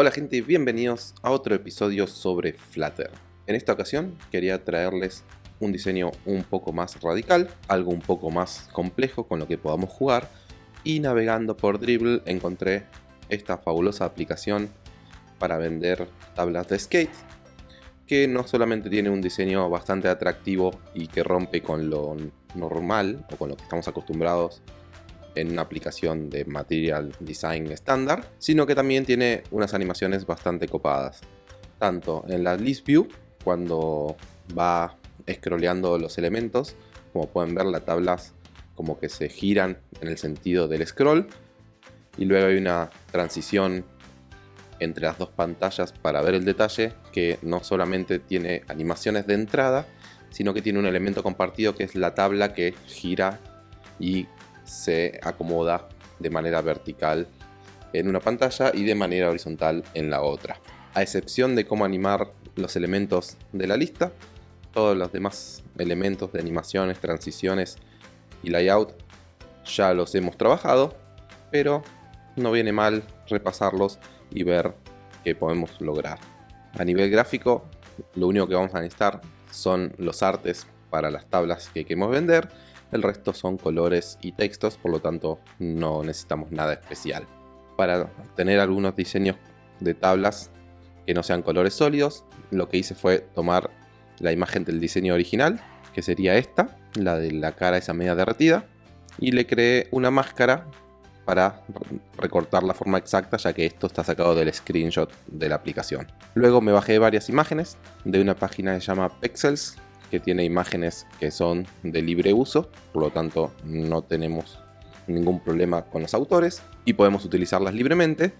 Hola gente, bienvenidos a otro episodio sobre Flutter. En esta ocasión quería traerles un diseño un poco más radical, algo un poco más complejo con lo que podamos jugar y navegando por Dribble encontré esta fabulosa aplicación para vender tablas de skate que no solamente tiene un diseño bastante atractivo y que rompe con lo normal o con lo que estamos acostumbrados en una aplicación de Material Design estándar, sino que también tiene unas animaciones bastante copadas. Tanto en la List View, cuando va scrolleando los elementos, como pueden ver las tablas como que se giran en el sentido del scroll, y luego hay una transición entre las dos pantallas para ver el detalle que no solamente tiene animaciones de entrada, sino que tiene un elemento compartido que es la tabla que gira y se acomoda de manera vertical en una pantalla y de manera horizontal en la otra. A excepción de cómo animar los elementos de la lista, todos los demás elementos de animaciones, transiciones y layout ya los hemos trabajado, pero no viene mal repasarlos y ver qué podemos lograr. A nivel gráfico, lo único que vamos a necesitar son los artes para las tablas que queremos vender el resto son colores y textos, por lo tanto no necesitamos nada especial. Para tener algunos diseños de tablas que no sean colores sólidos, lo que hice fue tomar la imagen del diseño original, que sería esta, la de la cara esa media derretida, y le creé una máscara para recortar la forma exacta ya que esto está sacado del screenshot de la aplicación. Luego me bajé varias imágenes de una página que se llama Pexels que tiene imágenes que son de libre uso, por lo tanto no tenemos ningún problema con los autores y podemos utilizarlas libremente.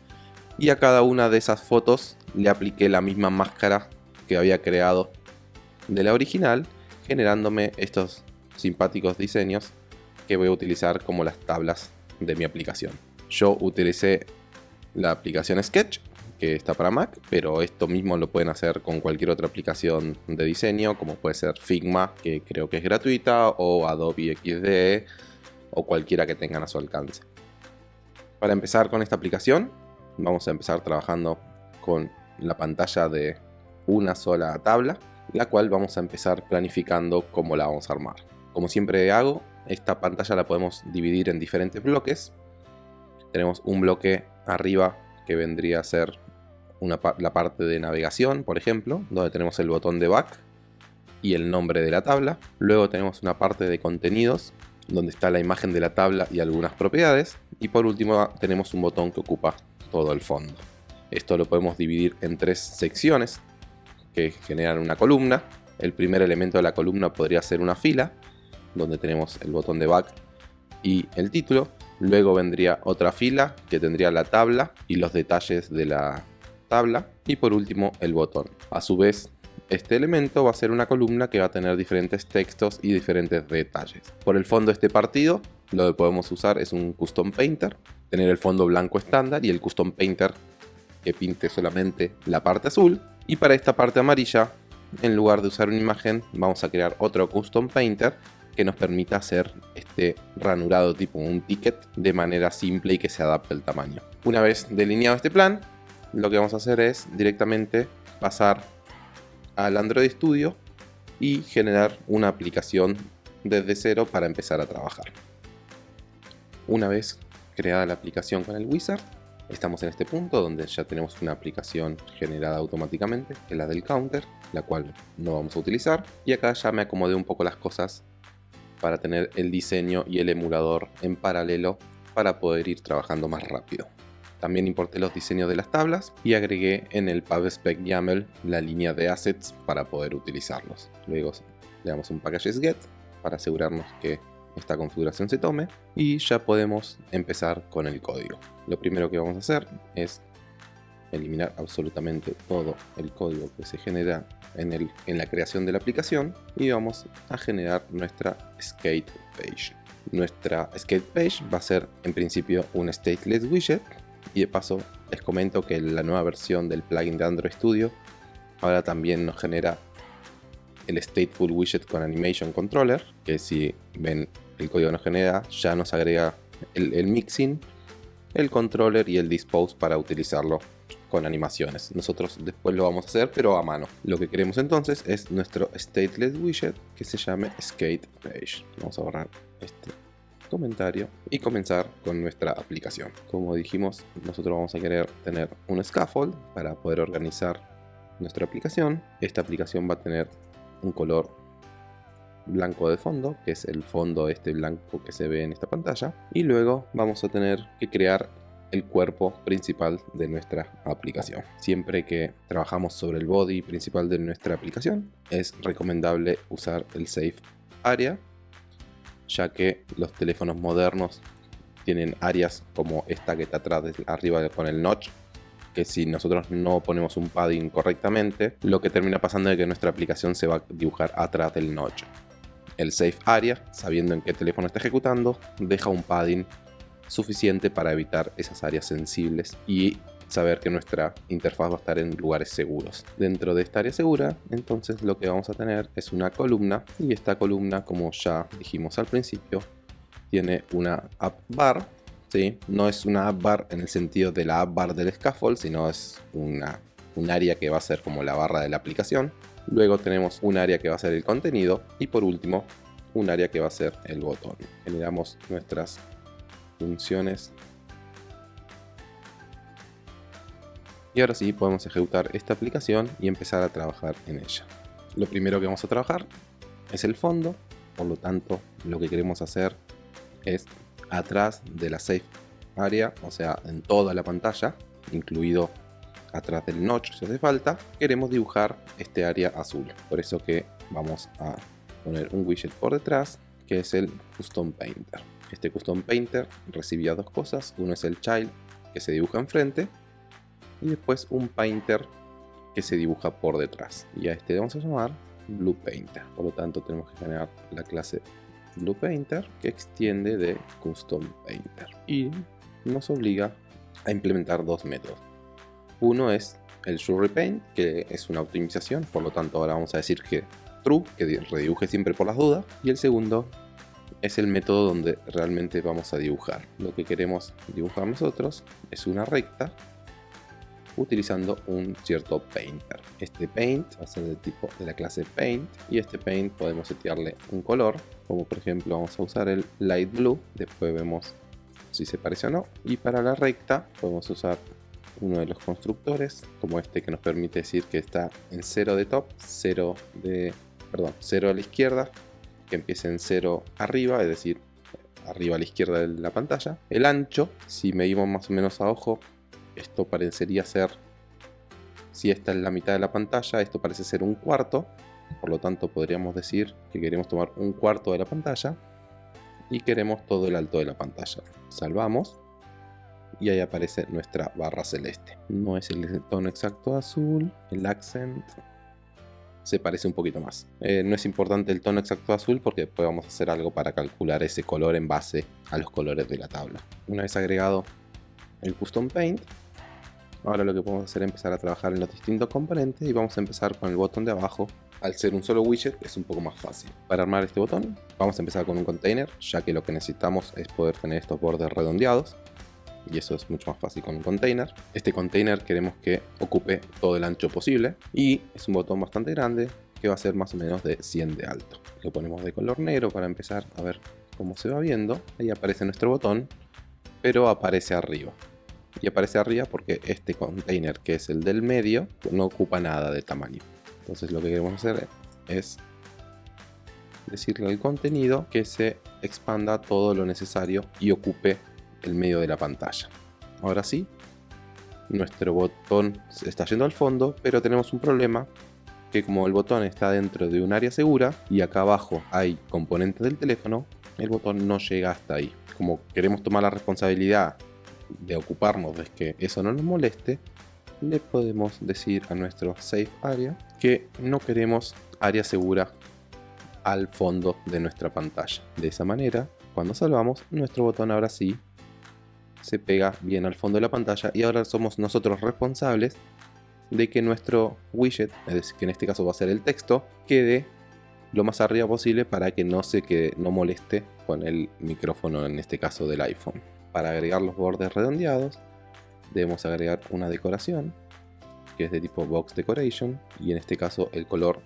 Y a cada una de esas fotos le apliqué la misma máscara que había creado de la original, generándome estos simpáticos diseños que voy a utilizar como las tablas de mi aplicación. Yo utilicé la aplicación Sketch que está para Mac, pero esto mismo lo pueden hacer con cualquier otra aplicación de diseño, como puede ser Figma, que creo que es gratuita, o Adobe XD, o cualquiera que tengan a su alcance. Para empezar con esta aplicación, vamos a empezar trabajando con la pantalla de una sola tabla, la cual vamos a empezar planificando cómo la vamos a armar. Como siempre hago, esta pantalla la podemos dividir en diferentes bloques. Tenemos un bloque arriba que vendría a ser la parte de navegación, por ejemplo, donde tenemos el botón de back y el nombre de la tabla. Luego tenemos una parte de contenidos, donde está la imagen de la tabla y algunas propiedades. Y por último tenemos un botón que ocupa todo el fondo. Esto lo podemos dividir en tres secciones que generan una columna. El primer elemento de la columna podría ser una fila, donde tenemos el botón de back y el título. Luego vendría otra fila que tendría la tabla y los detalles de la tabla y por último el botón. A su vez, este elemento va a ser una columna que va a tener diferentes textos y diferentes detalles. Por el fondo este partido, lo que podemos usar es un Custom Painter, tener el fondo blanco estándar y el Custom Painter que pinte solamente la parte azul. Y para esta parte amarilla, en lugar de usar una imagen, vamos a crear otro Custom Painter que nos permita hacer este ranurado tipo un ticket de manera simple y que se adapte al tamaño. Una vez delineado este plan, lo que vamos a hacer es directamente pasar al Android Studio y generar una aplicación desde cero para empezar a trabajar. Una vez creada la aplicación con el wizard, estamos en este punto donde ya tenemos una aplicación generada automáticamente, que es la del counter, la cual no vamos a utilizar. Y acá ya me acomodé un poco las cosas para tener el diseño y el emulador en paralelo para poder ir trabajando más rápido. También importé los diseños de las tablas y agregué en el PubSpec YAML la línea de assets para poder utilizarlos. Luego le damos un packages get para asegurarnos que esta configuración se tome y ya podemos empezar con el código. Lo primero que vamos a hacer es eliminar absolutamente todo el código que se genera en, el, en la creación de la aplicación y vamos a generar nuestra skate page. Nuestra skate page va a ser en principio un stateless widget y de paso les comento que la nueva versión del plugin de Android Studio ahora también nos genera el Stateful Widget con Animation Controller, que si ven el código nos genera, ya nos agrega el, mixing, el controller y el dispose para utilizarlo con animaciones. Nosotros después lo vamos a hacer, pero a mano. Lo que queremos entonces es nuestro stateless widget que se llame skate page. Vamos a borrar este comentario y comenzar con nuestra aplicación. Como dijimos, nosotros vamos a querer tener un scaffold para poder organizar nuestra aplicación. Esta aplicación va a tener un color blanco de fondo, que es el fondo este blanco que se ve en esta pantalla. Y luego vamos a tener que crear el cuerpo principal de nuestra aplicación. Siempre que trabajamos sobre el body principal de nuestra aplicación, es recomendable usar el Safe Area, ya que los teléfonos modernos tienen áreas como esta que está atrás, arriba con el notch, que si nosotros no ponemos un padding correctamente, lo que termina pasando es que nuestra aplicación se va a dibujar atrás del notch. El Safe Area, sabiendo en qué teléfono está ejecutando, deja un padding suficiente para evitar esas áreas sensibles y saber que nuestra interfaz va a estar en lugares seguros. Dentro de esta área segura, entonces lo que vamos a tener es una columna y esta columna, como ya dijimos al principio, tiene una app bar. ¿sí? No es una app bar en el sentido de la app bar del scaffold, sino es una, un área que va a ser como la barra de la aplicación. Luego tenemos un área que va a ser el contenido y por último un área que va a ser el botón. Generamos nuestras funciones. Y ahora sí podemos ejecutar esta aplicación y empezar a trabajar en ella. Lo primero que vamos a trabajar es el fondo, por lo tanto lo que queremos hacer es atrás de la safe area, o sea en toda la pantalla, incluido atrás del notch si hace falta, queremos dibujar este área azul. Por eso que vamos a poner un widget por detrás que es el Custom Painter. Este Custom Painter recibía dos cosas, uno es el child que se dibuja enfrente y después un painter que se dibuja por detrás. Y a este vamos a llamar Blue Painter. Por lo tanto tenemos que generar la clase Blue Painter que extiende de Custom Painter y nos obliga a implementar dos métodos. Uno es el Show Repaint, que es una optimización, por lo tanto ahora vamos a decir que true, que redibuje siempre por las dudas. Y el segundo es el método donde realmente vamos a dibujar. Lo que queremos dibujar nosotros es una recta utilizando un cierto painter. Este paint va a ser del tipo de la clase paint y este paint podemos setearle un color, como por ejemplo vamos a usar el light blue, después vemos si se parece o no. Y para la recta podemos usar uno de los constructores, como este que nos permite decir que está en 0 de top, 0 de, perdón, 0 a la izquierda, que empiece en 0 arriba, es decir, arriba a la izquierda de la pantalla. El ancho, si medimos más o menos a ojo, esto parecería ser, si esta es la mitad de la pantalla, esto parece ser un cuarto, por lo tanto podríamos decir que queremos tomar un cuarto de la pantalla y queremos todo el alto de la pantalla. Salvamos y ahí aparece nuestra barra celeste. No es el tono exacto azul, el accent se parece un poquito más. Eh, no es importante el tono exacto azul porque después vamos a hacer algo para calcular ese color en base a los colores de la tabla. Una vez agregado el Custom Paint, ahora lo que podemos hacer es empezar a trabajar en los distintos componentes y vamos a empezar con el botón de abajo. Al ser un solo widget es un poco más fácil. Para armar este botón vamos a empezar con un container, ya que lo que necesitamos es poder tener estos bordes redondeados y eso es mucho más fácil con un container. Este container queremos que ocupe todo el ancho posible y es un botón bastante grande que va a ser más o menos de 100 de alto. Lo ponemos de color negro para empezar a ver cómo se va viendo. Ahí aparece nuestro botón, pero aparece arriba. Y aparece arriba porque este container, que es el del medio, no ocupa nada de tamaño. Entonces lo que queremos hacer es decirle al contenido que se expanda todo lo necesario y ocupe el medio de la pantalla. Ahora sí, nuestro botón se está yendo al fondo, pero tenemos un problema que como el botón está dentro de un área segura y acá abajo hay componentes del teléfono, el botón no llega hasta ahí. Como queremos tomar la responsabilidad de ocuparnos de que eso no nos moleste, le podemos decir a nuestro Safe Area que no queremos área segura al fondo de nuestra pantalla. De esa manera, cuando salvamos, nuestro botón ahora sí se pega bien al fondo de la pantalla y ahora somos nosotros responsables de que nuestro widget, es que en este caso va a ser el texto, quede lo más arriba posible para que no se quede, no moleste con el micrófono, en este caso del iPhone. Para agregar los bordes redondeados, debemos agregar una decoración que es de tipo box decoration y en este caso el color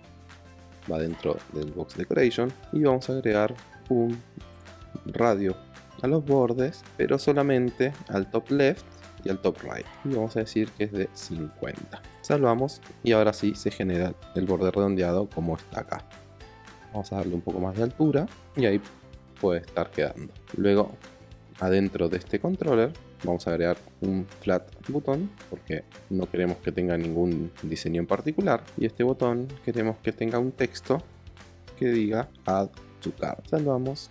va dentro del box decoration y vamos a agregar un radio a los bordes pero solamente al top left y al top right. Y vamos a decir que es de 50 salvamos y ahora sí se genera el borde redondeado como está acá. Vamos a darle un poco más de altura y ahí puede estar quedando. Luego adentro de este controller vamos a agregar un flat botón porque no queremos que tenga ningún diseño en particular. Y este botón queremos que tenga un texto que diga add to cart salvamos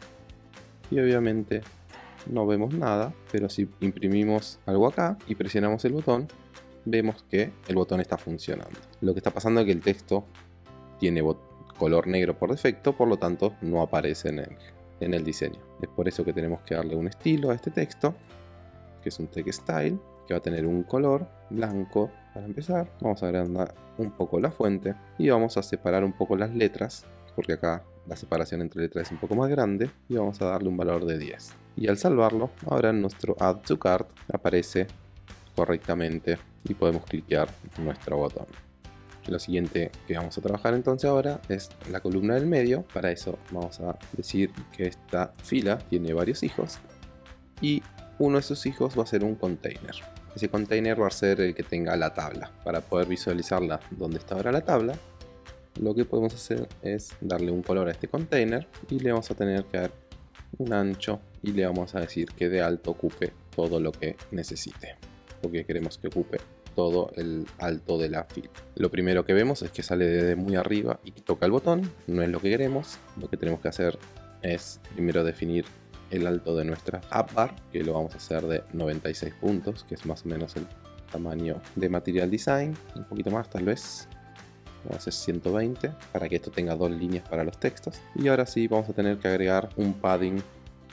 y obviamente no vemos nada pero si imprimimos algo acá y presionamos el botón vemos que el botón está funcionando. Lo que está pasando es que el texto tiene color negro por defecto por lo tanto no aparece en el, en el diseño es por eso que tenemos que darle un estilo a este texto que es un text style, que va a tener un color blanco para empezar. Vamos a agrandar un poco la fuente y vamos a separar un poco las letras, porque acá la separación entre letras es un poco más grande y vamos a darle un valor de 10. Y al salvarlo, ahora nuestro Add to Cart aparece correctamente y podemos cliquear nuestro botón. Lo siguiente que vamos a trabajar entonces ahora es la columna del medio. Para eso vamos a decir que esta fila tiene varios hijos y uno de sus hijos va a ser un container. Ese container va a ser el que tenga la tabla. Para poder visualizarla donde está ahora la tabla, lo que podemos hacer es darle un color a este container y le vamos a tener que dar un ancho y le vamos a decir que de alto ocupe todo lo que necesite. Porque queremos que ocupe todo el alto de la fila. Lo primero que vemos es que sale desde muy arriba y toca el botón, no es lo que queremos. Lo que tenemos que hacer es primero definir el alto de nuestra app bar, que lo vamos a hacer de 96 puntos, que es más o menos el tamaño de Material Design, un poquito más tal vez. Vamos a hacer 120 para que esto tenga dos líneas para los textos. Y ahora sí vamos a tener que agregar un padding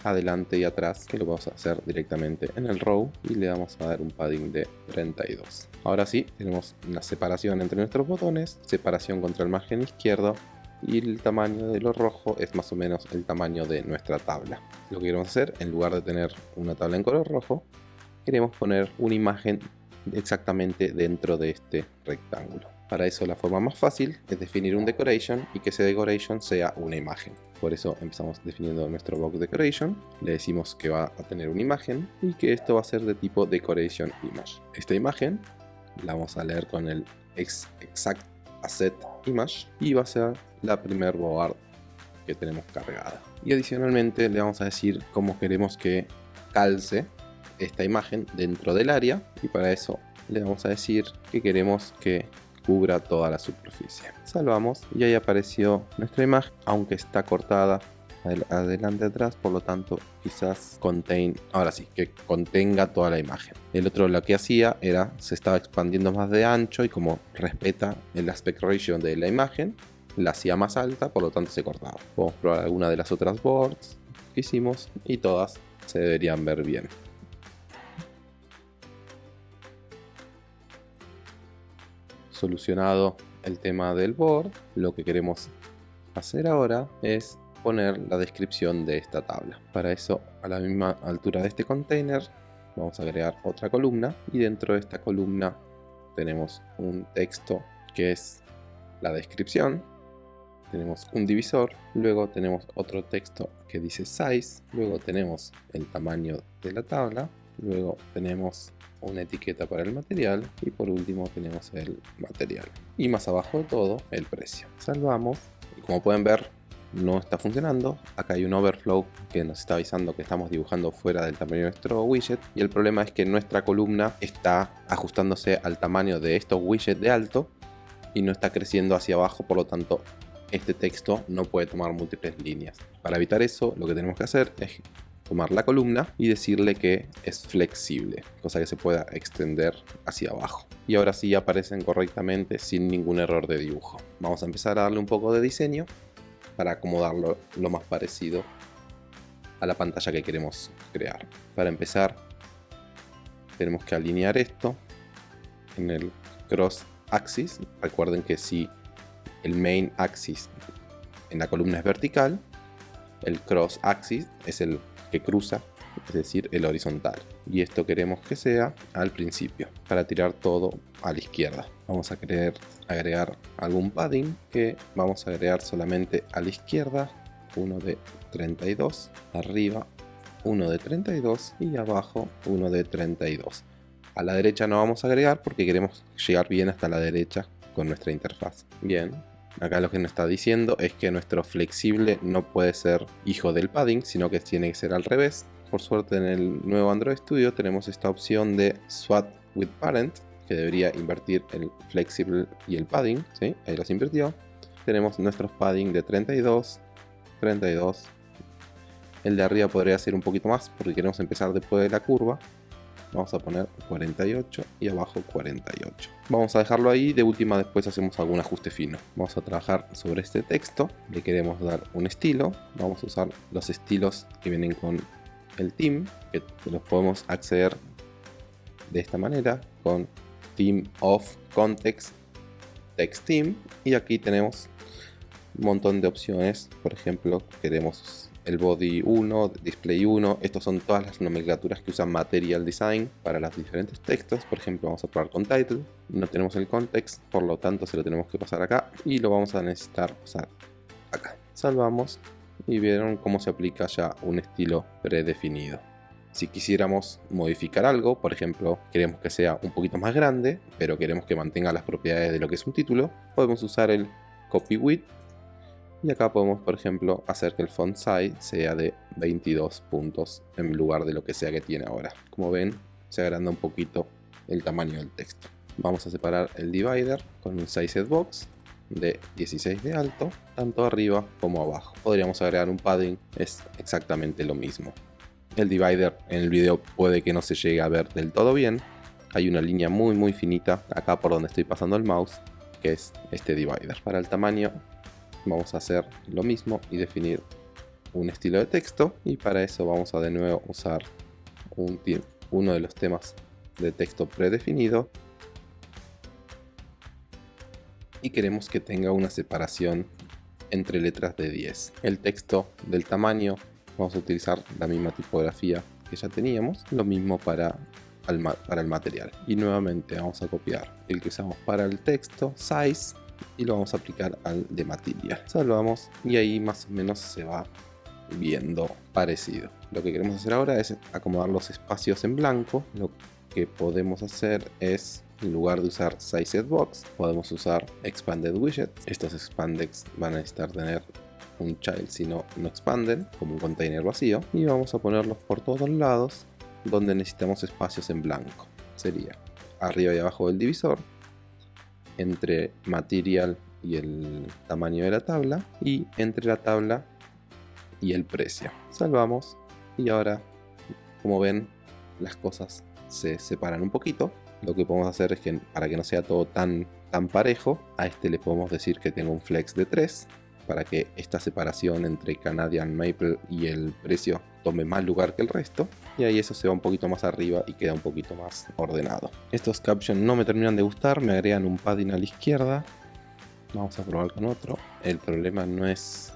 adelante y atrás que lo vamos a hacer directamente en el row y le vamos a dar un padding de 32 ahora sí tenemos una separación entre nuestros botones separación contra el margen izquierdo y el tamaño de lo rojo es más o menos el tamaño de nuestra tabla. Lo que queremos hacer, en lugar de tener una tabla en color rojo, queremos poner una imagen exactamente dentro de este rectángulo. Para eso la forma más fácil es definir un decoration y que ese decoration sea una imagen. Por eso empezamos definiendo nuestro box decoration, le decimos que va a tener una imagen y que esto va a ser de tipo decoration image. Esta imagen la vamos a leer con el exact asset image y va a ser la primer board que tenemos cargada. Y adicionalmente le vamos a decir cómo queremos que calce esta imagen dentro del área y para eso le vamos a decir que queremos que cubra toda la superficie. Salvamos y ahí apareció nuestra imagen, aunque está cortada adelante atrás, por lo tanto quizás contain, ahora sí, que contenga toda la imagen. El otro lo que hacía era, se estaba expandiendo más de ancho y como respeta el aspect ratio de la imagen, la hacía más alta, por lo tanto se cortaba. Podemos probar alguna de las otras boards que hicimos y todas se deberían ver bien. Solucionado el tema del board, lo que queremos hacer ahora es poner la descripción de esta tabla. Para eso, a la misma altura de este container, vamos a agregar otra columna y dentro de esta columna tenemos un texto que es la descripción tenemos un divisor, luego tenemos otro texto que dice size, luego tenemos el tamaño de la tabla, luego tenemos una etiqueta para el material y por último tenemos el material. Y más abajo de todo el precio. Salvamos y como pueden ver no está funcionando. Acá hay un overflow que nos está avisando que estamos dibujando fuera del tamaño de nuestro widget. Y el problema es que nuestra columna está ajustándose al tamaño de estos widgets de alto y no está creciendo hacia abajo, por lo tanto este texto no puede tomar múltiples líneas. Para evitar eso, lo que tenemos que hacer es tomar la columna y decirle que es flexible, cosa que se pueda extender hacia abajo. Y ahora sí aparecen correctamente sin ningún error de dibujo. Vamos a empezar a darle un poco de diseño para acomodarlo lo más parecido a la pantalla que queremos crear. Para empezar, tenemos que alinear esto en el cross axis. Recuerden que si el main axis en la columna es vertical, el cross axis es el que cruza es decir, el horizontal. Y esto queremos que sea al principio, para tirar todo a la izquierda. Vamos a querer agregar algún padding que vamos a agregar solamente a la izquierda, uno de 32, arriba uno de 32 y abajo uno de 32. A la derecha no vamos a agregar porque queremos llegar bien hasta la derecha con nuestra interfaz. Bien, acá lo que nos está diciendo es que nuestro flexible no puede ser hijo del padding, sino que tiene que ser al revés. Por suerte en el nuevo Android Studio tenemos esta opción de Swap with Parent, que debería invertir el flexible y el padding, ¿sí? ahí los invirtió. Tenemos nuestros padding de 32, 32. El de arriba podría ser un poquito más porque queremos empezar después de la curva. Vamos a poner 48 y abajo 48. Vamos a dejarlo ahí, de última después hacemos algún ajuste fino. Vamos a trabajar sobre este texto, le queremos dar un estilo. Vamos a usar los estilos que vienen con el team, que los podemos acceder de esta manera con Team of Context Text Team y aquí tenemos un montón de opciones por ejemplo queremos el body 1, display 1, estos son todas las nomenclaturas que usan material design para los diferentes textos, por ejemplo vamos a probar con title, no tenemos el context, por lo tanto se lo tenemos que pasar acá y lo vamos a necesitar pasar acá. Salvamos y vieron cómo se aplica ya un estilo predefinido. Si quisiéramos modificar algo, por ejemplo, queremos que sea un poquito más grande, pero queremos que mantenga las propiedades de lo que es un título, podemos usar el copy width y acá podemos, por ejemplo, hacer que el font size sea de 22 puntos en lugar de lo que sea que tiene ahora. Como ven, se agranda un poquito el tamaño del texto. Vamos a separar el divider con un size box de 16 de alto, tanto arriba como abajo. Podríamos agregar un padding, es exactamente lo mismo. El divider en el video puede que no se llegue a ver del todo bien. Hay una línea muy muy finita acá por donde estoy pasando el mouse, que es este divider. Para el tamaño vamos a hacer lo mismo y definir un estilo de texto y para eso vamos a de nuevo usar un, uno de los temas de texto predefinido y queremos que tenga una separación entre letras de 10. El texto del tamaño vamos a utilizar la misma tipografía que ya teníamos, lo mismo para para el material. Y nuevamente vamos a copiar el que usamos para el texto, size, y lo vamos a aplicar al de material. Salvamos y ahí más o menos se va viendo parecido. Lo que queremos hacer ahora es acomodar los espacios en blanco. Lo que podemos hacer es en lugar de usar Sized Box, podemos usar Expanded Widget. Estos expandeds van a necesitar tener un child si no, no expanden, como un container vacío. Y vamos a ponerlos por todos lados donde necesitamos espacios en blanco. Sería arriba y abajo del divisor, entre material y el tamaño de la tabla, y entre la tabla y el precio. Salvamos y ahora, como ven, las cosas se separan un poquito lo que podemos hacer es que para que no sea todo tan, tan parejo, a este le podemos decir que tenga un flex de 3 para que esta separación entre Canadian Maple y el precio tome más lugar que el resto y ahí eso se va un poquito más arriba y queda un poquito más ordenado. Estos captions no me terminan de gustar, me agregan un padding a la izquierda. Vamos a probar con otro. El problema no es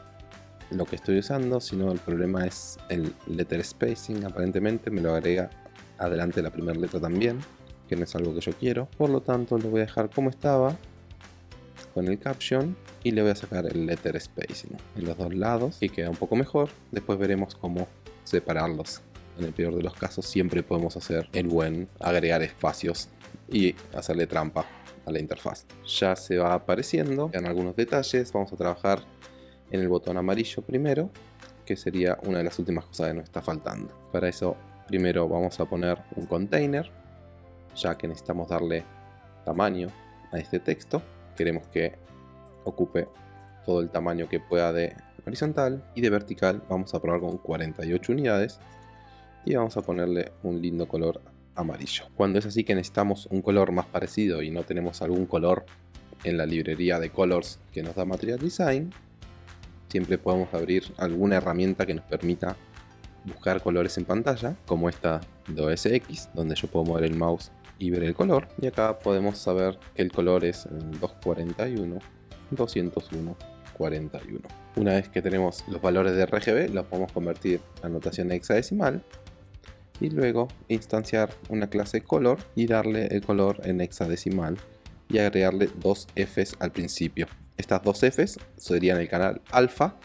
lo que estoy usando, sino el problema es el letter spacing. Aparentemente me lo agrega adelante la primera letra también que no es algo que yo quiero. Por lo tanto lo voy a dejar como estaba con el caption y le voy a sacar el letter spacing en los dos lados y queda un poco mejor. Después veremos cómo separarlos. En el peor de los casos siempre podemos hacer el buen agregar espacios y hacerle trampa a la interfaz. Ya se va apareciendo en algunos detalles. Vamos a trabajar en el botón amarillo primero, que sería una de las últimas cosas que nos está faltando. Para eso primero vamos a poner un container ya que necesitamos darle tamaño a este texto. Queremos que ocupe todo el tamaño que pueda de horizontal y de vertical vamos a probar con 48 unidades y vamos a ponerle un lindo color amarillo. Cuando es así que necesitamos un color más parecido y no tenemos algún color en la librería de colors que nos da Material Design, siempre podemos abrir alguna herramienta que nos permita buscar colores en pantalla, como esta de OS X, donde yo puedo mover el mouse y ver el color. Y acá podemos saber que el color es 241, 201, 41. Una vez que tenemos los valores de RGB, los podemos convertir a notación hexadecimal y luego instanciar una clase color y darle el color en hexadecimal y agregarle dos Fs al principio. Estas dos Fs serían el canal alfa,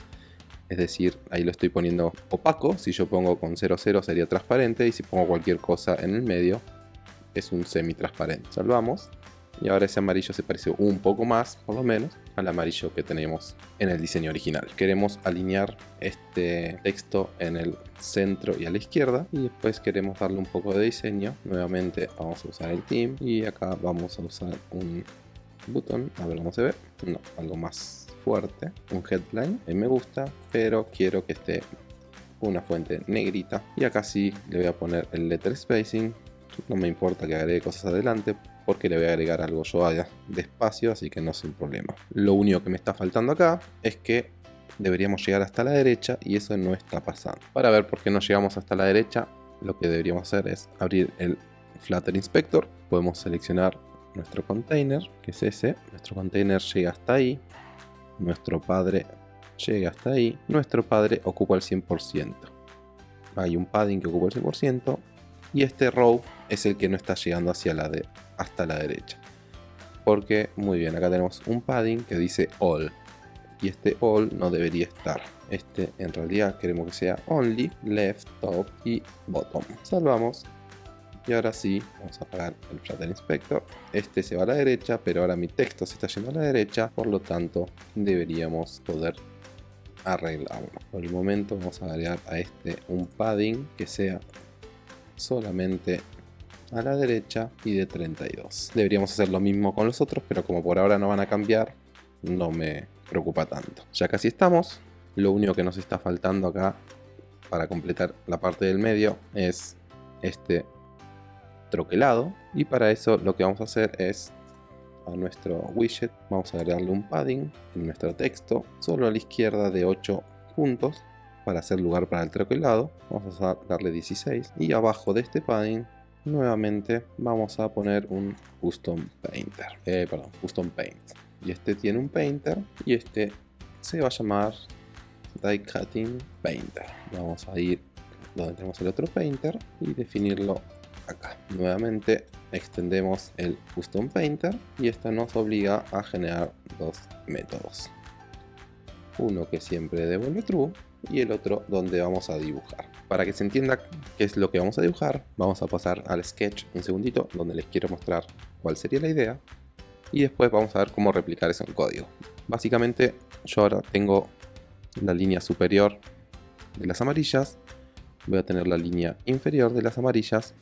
es decir, ahí lo estoy poniendo opaco, si yo pongo con 00 sería transparente y si pongo cualquier cosa en el medio es un semi transparente. Salvamos y ahora ese amarillo se parece un poco más, por lo menos, al amarillo que tenemos en el diseño original. Queremos alinear este texto en el centro y a la izquierda y después queremos darle un poco de diseño. Nuevamente vamos a usar el team y acá vamos a usar un botón, a ver cómo se ve, no, algo más fuerte, un headline, me gusta, pero quiero que esté una fuente negrita. Y acá sí le voy a poner el letter spacing. No me importa que agregue cosas adelante porque le voy a agregar algo yo allá despacio, así que no es un problema. Lo único que me está faltando acá es que deberíamos llegar hasta la derecha y eso no está pasando. Para ver por qué no llegamos hasta la derecha, lo que deberíamos hacer es abrir el Flutter Inspector. Podemos seleccionar nuestro container, que es ese. Nuestro container llega hasta ahí. Nuestro padre llega hasta ahí. Nuestro padre ocupa el 100%. Hay un padding que ocupa el 100% y este row es el que no está llegando hacia la de, hasta la derecha. Porque, muy bien, acá tenemos un padding que dice all. Y este all no debería estar. Este en realidad queremos que sea only, left, top y bottom. Salvamos. Y ahora sí, vamos a apagar el Flutter Inspector. Este se va a la derecha, pero ahora mi texto se está yendo a la derecha. Por lo tanto, deberíamos poder arreglarlo. Por el momento vamos a agregar a este un padding que sea solamente a la derecha y de 32. Deberíamos hacer lo mismo con los otros, pero como por ahora no van a cambiar, no me preocupa tanto. Ya casi estamos. Lo único que nos está faltando acá para completar la parte del medio es este troquelado. Y para eso lo que vamos a hacer es a nuestro widget vamos a agregarle un padding en nuestro texto solo a la izquierda de 8 puntos para hacer lugar para el troquelado vamos a darle 16 y abajo de este padding nuevamente vamos a poner un custom painter. Eh, perdón custom paint. Y este tiene un painter y este se va a llamar die cutting painter. Vamos a ir donde tenemos el otro painter y definirlo acá. Nuevamente extendemos el custom painter y esto nos obliga a generar dos métodos. Uno que siempre devuelve true y el otro donde vamos a dibujar. Para que se entienda qué es lo que vamos a dibujar, vamos a pasar al sketch un segundito donde les quiero mostrar cuál sería la idea y después vamos a ver cómo replicar eso en código. Básicamente yo ahora tengo la línea superior de las amarillas, voy a tener la línea inferior de las amarillas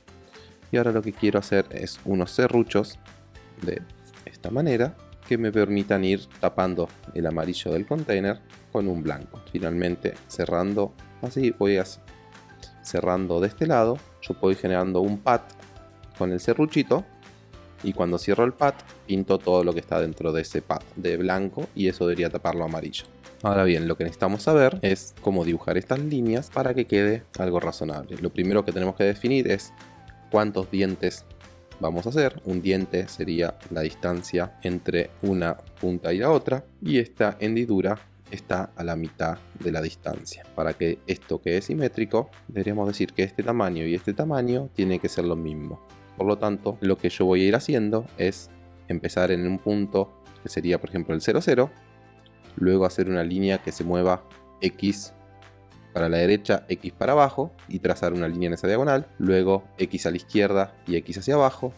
y ahora lo que quiero hacer es unos serruchos de esta manera que me permitan ir tapando el amarillo del container con un blanco. Finalmente cerrando así voy a cerrando de este lado, yo puedo ir generando un pad con el serruchito y cuando cierro el pad pinto todo lo que está dentro de ese pad de blanco y eso debería taparlo amarillo. Ahora bien, lo que necesitamos saber es cómo dibujar estas líneas para que quede algo razonable. Lo primero que tenemos que definir es cuántos dientes vamos a hacer. Un diente sería la distancia entre una punta y la otra y esta hendidura está a la mitad de la distancia. Para que esto quede simétrico, deberíamos decir que este tamaño y este tamaño tiene que ser lo mismo. Por lo tanto, lo que yo voy a ir haciendo es empezar en un punto que sería por ejemplo el 00, luego hacer una línea que se mueva X para la derecha, X para abajo y trazar una línea en esa diagonal, luego X a la izquierda y X hacia abajo,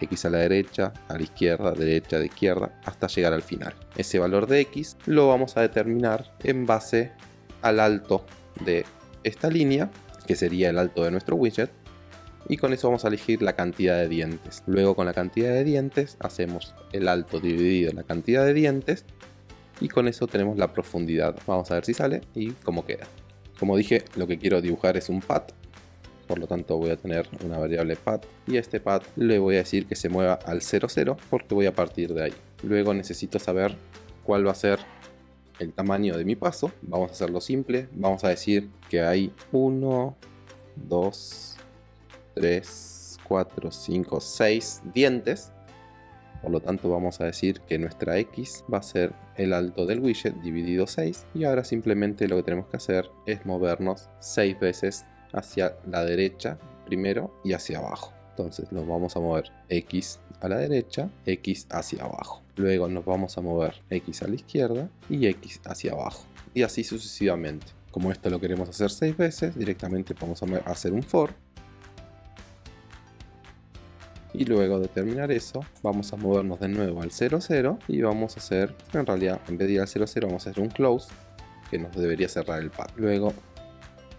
X a la derecha, a la izquierda, derecha, de izquierda, hasta llegar al final. Ese valor de X lo vamos a determinar en base al alto de esta línea, que sería el alto de nuestro widget, y con eso vamos a elegir la cantidad de dientes. Luego con la cantidad de dientes hacemos el alto dividido en la cantidad de dientes y con eso tenemos la profundidad. Vamos a ver si sale y cómo queda. Como dije, lo que quiero dibujar es un pad. Por lo tanto voy a tener una variable pad y a este pad le voy a decir que se mueva al 00 porque voy a partir de ahí. Luego necesito saber cuál va a ser el tamaño de mi paso. Vamos a hacerlo simple. Vamos a decir que hay 1, 2, 3, 4, 5, 6 dientes por lo tanto vamos a decir que nuestra X va a ser el alto del widget dividido 6 y ahora simplemente lo que tenemos que hacer es movernos 6 veces hacia la derecha primero y hacia abajo. Entonces nos vamos a mover X a la derecha, X hacia abajo. Luego nos vamos a mover X a la izquierda y X hacia abajo. Y así sucesivamente. Como esto lo queremos hacer 6 veces, directamente vamos a hacer un for. Y luego de terminar eso, vamos a movernos de nuevo al 00 y vamos a hacer, en realidad, en vez de ir al 00, vamos a hacer un close que nos debería cerrar el pad. Luego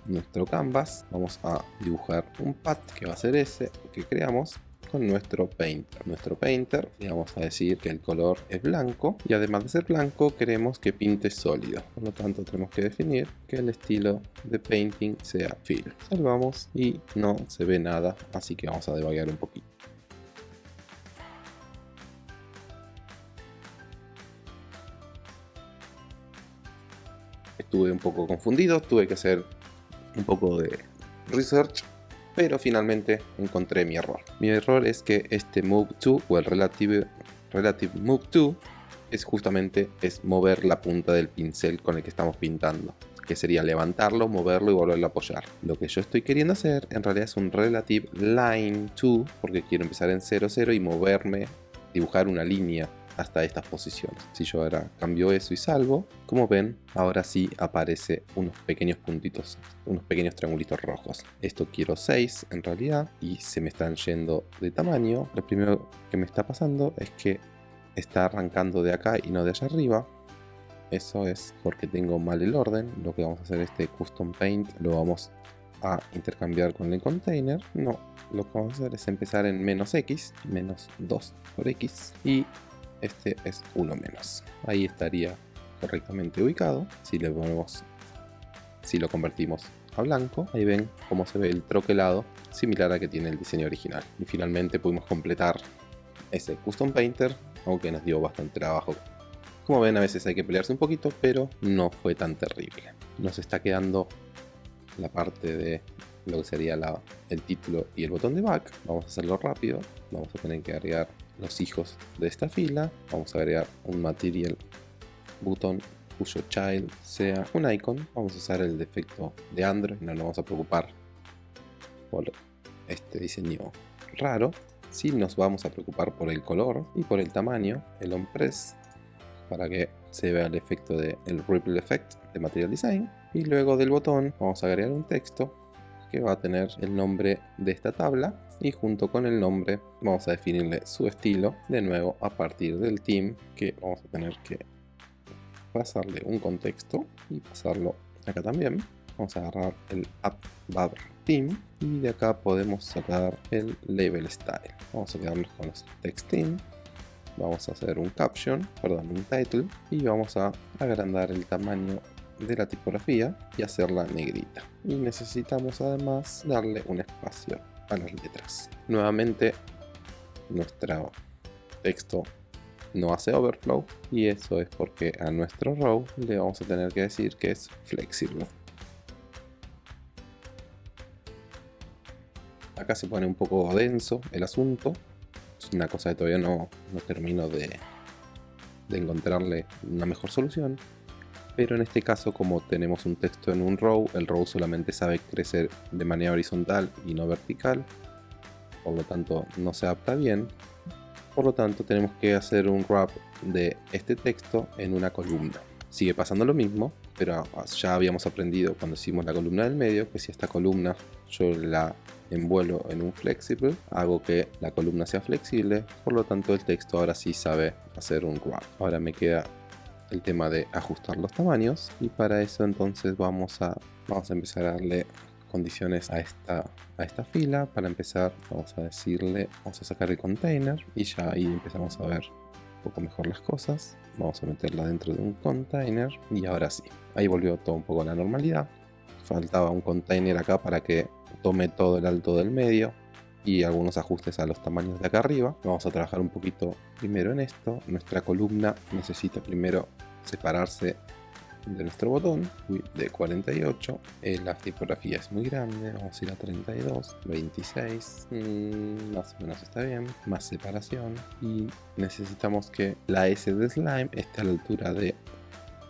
nuestro canvas, vamos a dibujar un pad que va a ser ese que creamos con nuestro painter. Nuestro painter le vamos a decir que el color es blanco y además de ser blanco queremos que pinte sólido. Por lo tanto tenemos que definir que el estilo de painting sea fill. Salvamos y no se ve nada, así que vamos a debaguear un poquito. Estuve un poco confundido, tuve que hacer un poco de research, pero finalmente encontré mi error. Mi error es que este move to o el relative, relative move to es justamente es mover la punta del pincel con el que estamos pintando que sería levantarlo, moverlo y volverlo a apoyar. Lo que yo estoy queriendo hacer en realidad es un relative line to, porque quiero empezar en 0, 0 y moverme, dibujar una línea hasta estas posiciones. Si yo ahora cambio eso y salvo, como ven, ahora sí aparece unos pequeños puntitos, unos pequeños triangulitos rojos. Esto quiero 6 en realidad y se me están yendo de tamaño. Lo primero que me está pasando es que está arrancando de acá y no de allá arriba. Eso es porque tengo mal el orden. Lo que vamos a hacer este custom paint lo vamos a intercambiar con el container. No, lo que vamos a hacer es empezar en menos x, menos 2 por x y este es uno menos. Ahí estaría correctamente ubicado. Si le ponemos, si lo convertimos a blanco, ahí ven cómo se ve el troquelado similar a que tiene el diseño original. Y finalmente pudimos completar ese custom painter, aunque nos dio bastante trabajo. Como ven a veces hay que pelearse un poquito, pero no fue tan terrible. Nos está quedando la parte de lo que sería el título y el botón de back. Vamos a hacerlo rápido. Vamos a tener que agregar los hijos de esta fila. Vamos a agregar un material button cuyo child sea un icon. Vamos a usar el defecto de Android, no nos vamos a preocupar por este diseño raro. Si nos vamos a preocupar por el color y por el tamaño, el on press para que se vea el efecto del ripple effect de material design. Y luego del botón vamos a agregar un texto que va a tener el nombre de esta tabla y junto con el nombre vamos a definirle su estilo de nuevo a partir del team que vamos a tener que pasarle un contexto y pasarlo acá también. Vamos a agarrar el app team y de acá podemos sacar el label style. Vamos a quedarnos con los text team. Vamos a hacer un caption perdón un title y vamos a agrandar el tamaño de la tipografía y hacerla negrita y necesitamos además darle un espacio a las letras. Nuevamente, nuestro texto no hace overflow y eso es porque a nuestro row le vamos a tener que decir que es flexible. Acá se pone un poco denso el asunto. Es una cosa que todavía no, no termino de encontrarle una mejor solución pero en este caso como tenemos un texto en un row, el row solamente sabe crecer de manera horizontal y no vertical, por lo tanto no se adapta bien, por lo tanto tenemos que hacer un wrap de este texto en una columna. Sigue pasando lo mismo, pero ya habíamos aprendido cuando hicimos la columna del medio que si esta columna yo la envuelvo en un flexible, hago que la columna sea flexible, por lo tanto el texto ahora sí sabe hacer un wrap. Ahora me queda el tema de ajustar los tamaños. Y para eso entonces vamos a, vamos a empezar a darle condiciones a esta, a esta fila. Para empezar vamos a decirle vamos a sacar el container. Y ya ahí empezamos a ver un poco mejor las cosas. Vamos a meterla dentro de un container. Y ahora sí ahí volvió todo un poco a la normalidad. Faltaba un container acá para que tome todo el alto del medio y algunos ajustes a los tamaños de acá arriba. Vamos a trabajar un poquito primero en esto. Nuestra columna necesita primero separarse de nuestro botón de 48 eh, la tipografía es muy grande vamos a ir a 32 26 mm, más o menos está bien más separación y necesitamos que la S de slime esté a la altura de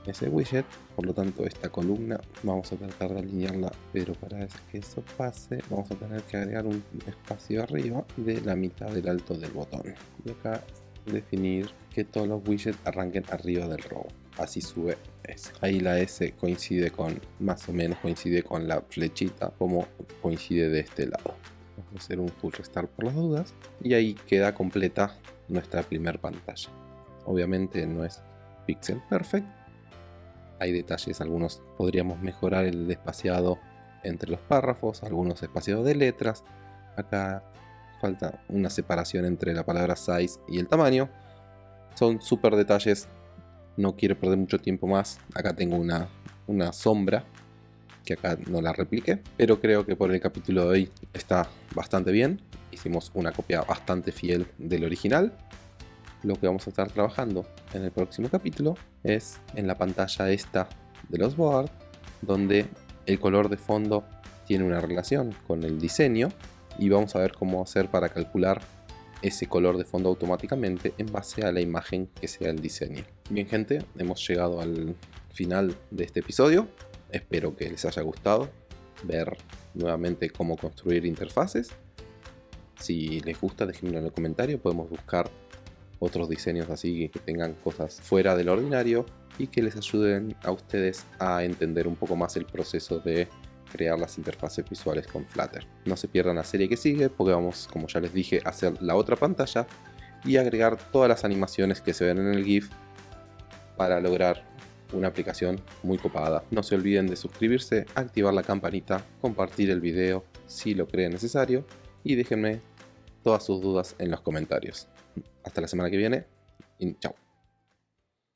ese widget. Por lo tanto, esta columna vamos a tratar de alinearla, pero para que eso pase, vamos a tener que agregar un espacio arriba de la mitad del alto del botón. Y acá definir que todos los widgets arranquen arriba del row. Así sube S. Ahí la S coincide con, más o menos coincide con la flechita, como coincide de este lado. Vamos a hacer un full restart por las dudas. Y ahí queda completa nuestra primera pantalla. Obviamente no es pixel perfect. Hay detalles, algunos podríamos mejorar el espaciado entre los párrafos, algunos espaciados de letras. Acá falta una separación entre la palabra size y el tamaño. Son súper detalles, no quiero perder mucho tiempo más. Acá tengo una, una sombra que acá no la repliqué, pero creo que por el capítulo de hoy está bastante bien. Hicimos una copia bastante fiel del original. Lo que vamos a estar trabajando en el próximo capítulo es en la pantalla esta de los board, donde el color de fondo tiene una relación con el diseño y vamos a ver cómo hacer para calcular ese color de fondo automáticamente en base a la imagen que sea el diseño. Bien gente, hemos llegado al final de este episodio. Espero que les haya gustado ver nuevamente cómo construir interfaces. Si les gusta, déjenmelo en el comentario. Podemos buscar otros diseños así que tengan cosas fuera del ordinario y que les ayuden a ustedes a entender un poco más el proceso de crear las interfaces visuales con Flutter. No se pierdan la serie que sigue porque vamos, como ya les dije, a hacer la otra pantalla y agregar todas las animaciones que se ven en el GIF para lograr una aplicación muy copada. No se olviden de suscribirse, activar la campanita, compartir el video si lo creen necesario y déjenme todas sus dudas en los comentarios. Hasta la semana que viene y chao.